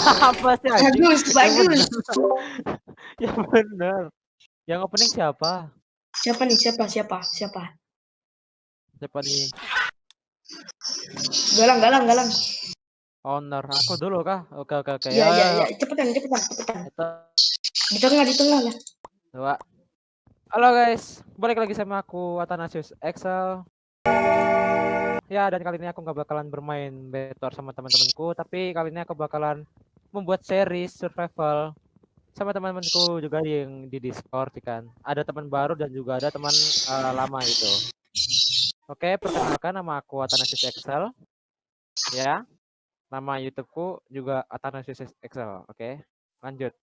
Apa sih? Bagus, bagus. Yang bener. Yang opening siapa? Siapa nih? Siapa? Siapa? Siapa? Siapa nih? Galang, galang, galang. Owner. Aku dulu kah? Oke oke oke. Iya, yo, iya. Cepetan, cepetan, cepetan. Itu Di tengah, di tengah lah. dua. Halo guys, balik lagi sama aku Athanasius Excel. Ya dan kali ini aku nggak bakalan bermain Betor sama teman-temanku, tapi kali ini aku bakalan membuat series survival sama teman-temanku juga yang di Discord ya kan. Ada teman baru dan juga ada teman eh, lama itu. Oke, perkenalkan nama aku Athanasius Excel. Ya. Nama YouTubeku juga Athanasius Excel. Oke. Lanjut.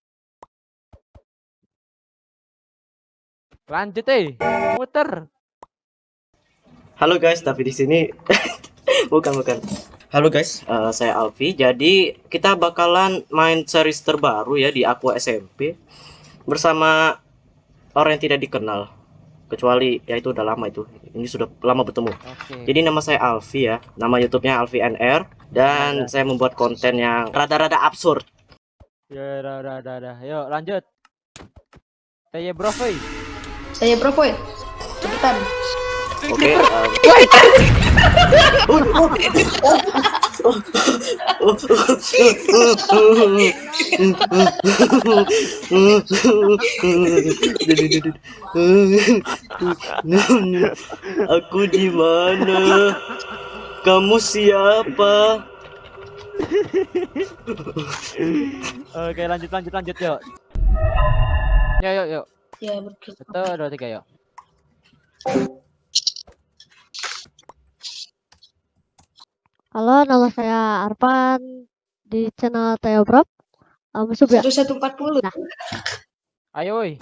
Lanjut eh. Muter. Halo guys, tapi di sini bukan bukan. Halo guys, eh, saya Alfi. Jadi kita bakalan main series terbaru ya di Aqua SMP bersama orang yang tidak dikenal. Kecuali ya itu udah lama itu. Ini sudah lama bertemu. Oke. Jadi nama saya Alfi ya. Nama YouTube-nya Alfi NR dan saya membuat konten yang rada-rada absurd. Ya udah. Yuk lanjut. Tanya bro, Foy. Saya Bro Boy. Cepetan. Oke. em, Aku di mana? Kamu siapa? Oke lanjut lanjut lanjut yuk. Yuk yuk yuk. Ya, betul. Satu dua tiga yuk. Halo, nama saya Arpan di channel Teo Bro. Um, sub ya? Satu satu empat puluh. Ayo woi.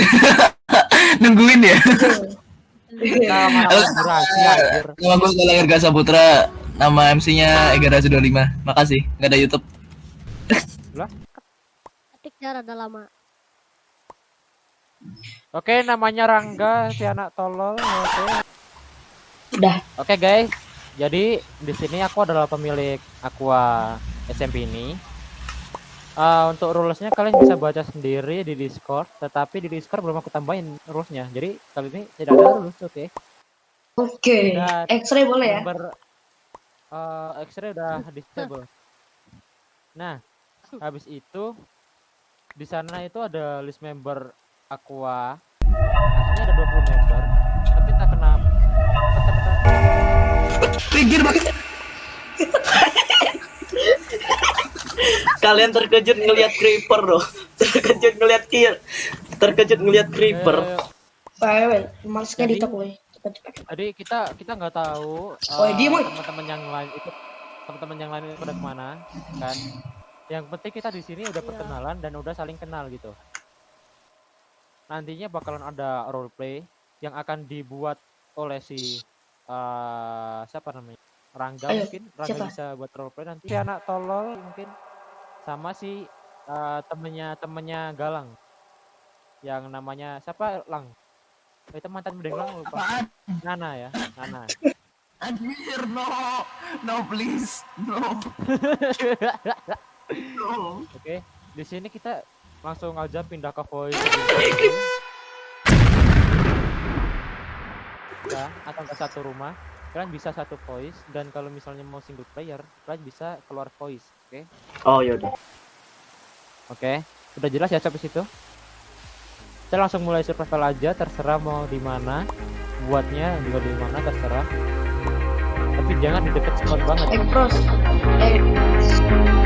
nungguin ya Nama nama nama gue Galang Erga Saputra nama MC-nya Ega Rasu 25 makasih nggak ada YouTube Ketiknya rada lama. Oke namanya Rangga si anak tolol. Oke. Udah. Oke guys. Jadi di sini aku adalah pemilik Aqua SMP ini. Eh, untuk rulesnya kalian bisa baca sendiri di Discord, tetapi di Discord belum aku tambahin rulesnya. Jadi kali ini tidak ada rules, oke? Oke. Dan X-ray boleh ya? Member eh, X-ray udah disable. Nah, habis itu di sana itu ada list member Aqua. Aslinya ada Kalian terkejut ngelihat creeper loh. Terkejut ngelihat kill. Terkejut ngelihat creeper. Eh, Pak, males Jadi- kita kita nggak tahu Oh, diem, woy. teman-teman yang lain itu teman-teman yang lain itu pada ke mana kan? Yang penting kita di sini udah perkenalan dan udah saling kenal gitu. Nantinya bakalan ada roleplay yang akan dibuat oleh si eh siapa namanya? Rangga Ayo, mungkin Rangga siapa? bisa buat roleplay nanti. Si anak tolol mungkin sama si eh, temennya temennya Galang yang namanya siapa Lang? Oh, itu mantan bedeng Lang lupa. apaan Nana ya, Nana. anjir no no please no no Oke, di sini kita langsung aja pindah ke voice. Ya, atau ke satu rumah. Kalian bisa satu voice dan kalau misalnya mau single player, kalian bisa keluar voice. Oke. Oh yaudah. Oke, udah jelas ya sampai situ. Kita langsung mulai survival aja, terserah mau di mana. Buatnya juga di mana terserah. Tapi jangan di deket spot banget. Eh, bros. Eh,